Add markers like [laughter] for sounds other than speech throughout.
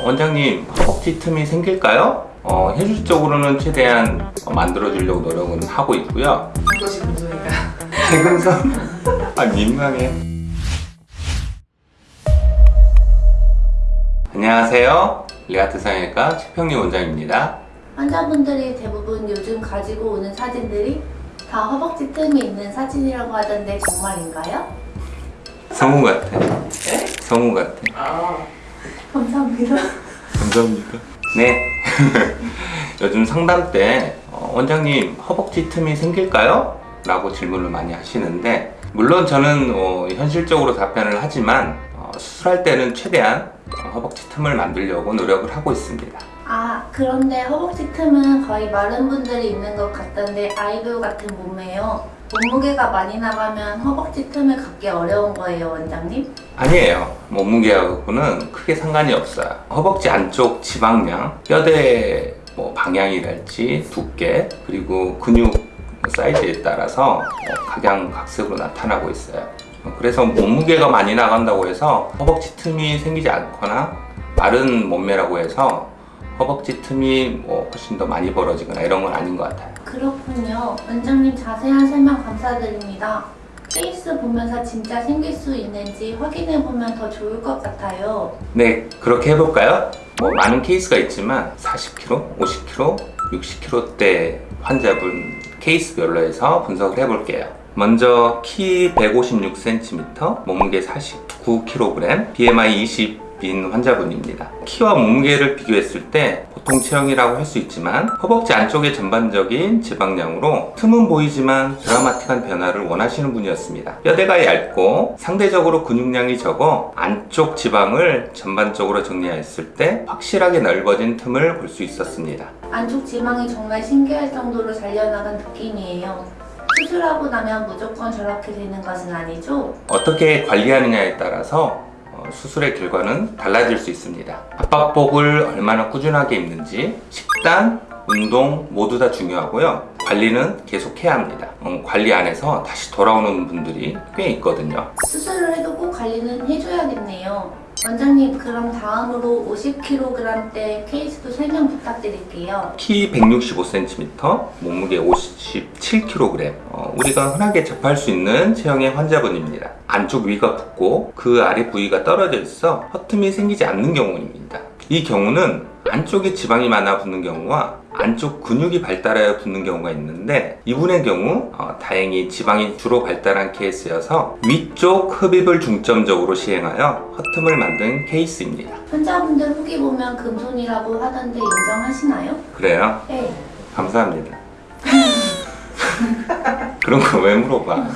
어, 원장님 허벅지 틈이 생길까요? 어, 현실적으로는 최대한 어, 만들어주려고 노력은 하고 있고요 무슨 소리가? [laughs] 최근선? 아 민망해 안녕하세요 리아트 성형외과 최평리 원장입니다 환자분들이 대부분 요즘 가지고 오는 사진들이 다 허벅지 틈이 있는 사진이라고 하던데 정말인가요? 성우 같아 네? 성우 같아 아, 감사합니다. 감사합니다 네 [laughs] 요즘 상담 때 어, 원장님 허벅지 틈이 생길까요? 라고 질문을 많이 하시는데 물론 저는 어, 현실적으로 답변을 하지만 어, 수술할 때는 최대한 어, 허벅지 틈을 만들려고 노력을 하고 있습니다 아, 그런데 허벅지 틈은 거의 마른 분들이 있는 것 같던데 아이돌 같은 몸매요. 몸무게가 많이 나가면 허벅지 틈을 갖기 어려운 거예요, 원장님? 아니에요. 몸무게하고는 크게 상관이 없어요. 허벅지 안쪽 지방량 뼈대 뭐 방향이랄지 두께 그리고 근육 사이즈에 따라서 어, 각양각색으로 나타나고 있어요. 어, 그래서 몸무게가 많이 나간다고 해서 허벅지 틈이 생기지 않거나 마른 몸매라고 해서 허벅지 틈이 뭐 훨씬 더 많이 벌어지거나 이런 건 아닌 것 같아요 그렇군요. 원장님 자세한 설명 감사드립니다. 케이스 보면서 진짜 생길 수 있는지 확인해보면 더 좋을 것 같아요. 네, 그렇게 해볼까요? 뭐 많은 케이스가 있지만 40kg, 50kg, 60kg대 환자분 케이스별로 해서 분석을 해볼게요. 먼저 키 156cm, 몸무게 49kg, BMI 20 인 환자분입니다. 키와 몸무게를 비교했을 때 보통 체형이라고 할 수 있지만 허벅지 안쪽의 전반적인 지방량으로 틈은 보이지만 드라마틱한 변화를 원하시는 분이었습니다. 뼈대가 얇고 상대적으로 근육량이 적어 안쪽 지방을 전반적으로 정리했을 때 확실하게 넓어진 틈을 볼 수 있었습니다. 안쪽 지방이 정말 신기할 정도로 잘려나간 느낌이에요. 수술하고 나면 무조건 저렇게 되는 것은 아니죠? 어떻게 관리하느냐에 따라서 어, 수술의 결과는 달라질 수 있습니다. 압박복을 얼마나 꾸준하게 입는지, 식단, 운동 모두 다 중요하고요. 관리는 계속 해야 합니다. 음, 관리 안 해서 다시 돌아오는 분들이 꽤 있거든요. 수술을 해도 꼭 관리는 해줘야겠네요. 원장님 그럼 다음으로 50kg대 케이스도 설명 부탁드릴게요. 키 165cm, 몸무게 57kg. 어, 우리가 흔하게 접할 수 있는 체형의 환자분입니다. 안쪽 위가 붙고 그 아래 부위가 떨어져 있어 허틈이 생기지 않는 경우입니다. 이 경우는 안쪽에 지방이 많아 붙는 경우와 안쪽 근육이 발달하여 붙는 경우가 있는데 이분의 경우 어, 다행히 지방이 주로 발달한 케이스여서 위쪽 흡입을 중점적으로 시행하여 허틈을 만든 케이스입니다. 환자분들 후기 보면 금손이라고 하던데 인정하시나요? 그래요? 네. 감사합니다. [laughs] 그런 거 왜 물어봐?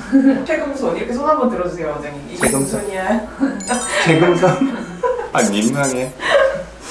최금손 이렇게 손 한번 들어주세요, 원장님. 이게 최금손? 아 민망해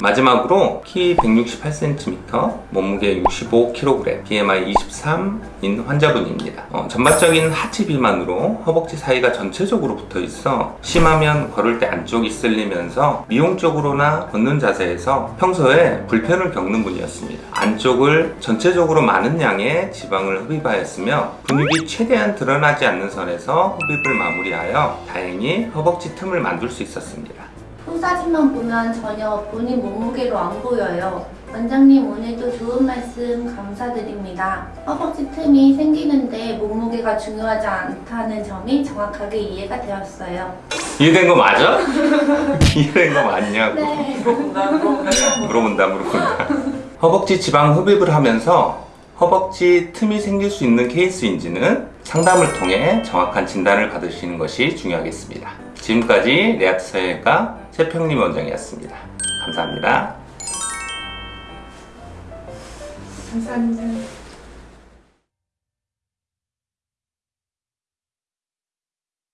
마지막으로 키 168cm, 몸무게 65kg, BMI 23인 환자분입니다. 어, 전반적인 하체 비만으로 허벅지 사이가 전체적으로 붙어 있어 심하면 걸을 때 안쪽이 쓸리면서 미용적으로나 걷는 자세에서 평소에 불편을 겪는 분이었습니다. 안쪽을 전체적으로 많은 양의 지방을 흡입하였으며 근육이 최대한 드러나지 않는 선에서 흡입을 마무리하여 다행히 허벅지 틈을 만들 수 있었습니다. 후 사진만 보면 전혀 본인 몸무게로 안 보여요. 원장님 오늘도 좋은 말씀 감사드립니다. 허벅지 틈이 생기는데 몸무게가 중요하지 않다는 점이 정확하게 이해가 되었어요. 이해된 거 맞아? [laughs] 이해된 거 맞냐고 네. 물어본다, 물어본다. 물어본다 허벅지 지방 흡입을 하면서 허벅지 틈이 생길 수 있는 케이스인지는 상담을 통해 정확한 진단을 받으시는 것이 중요하겠습니다 지금까지 레아트 서해과 최평림 원장이었습니다 감사합니다 감사합니다.